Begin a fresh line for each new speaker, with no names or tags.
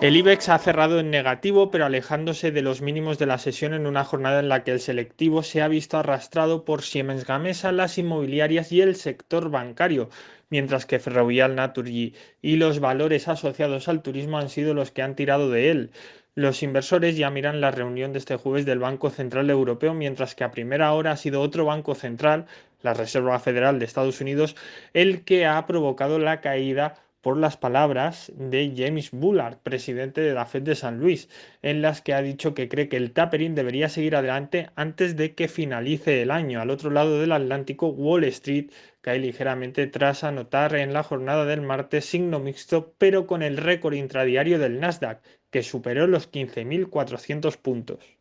El IBEX ha cerrado en negativo, pero alejándose de los mínimos de la sesión en una jornada en la que el selectivo se ha visto arrastrado por Siemens Gamesa, las inmobiliarias y el sector bancario, mientras que Ferrovial, Naturgy y los valores asociados al turismo han sido los que han tirado de él. Los inversores ya miran la reunión de este jueves del Banco Central Europeo, mientras que a primera hora ha sido otro banco central, la Reserva Federal de Estados Unidos, el que ha provocado la caída por las palabras de James Bullard, presidente de la Fed de San Luis, en las que ha dicho que cree que el tapering debería seguir adelante antes de que finalice el año. Al otro lado del Atlántico, Wall Street cae ligeramente tras anotar en la jornada del martes signo mixto, pero con el récord intradiario del Nasdaq, que superó los 15.400 puntos.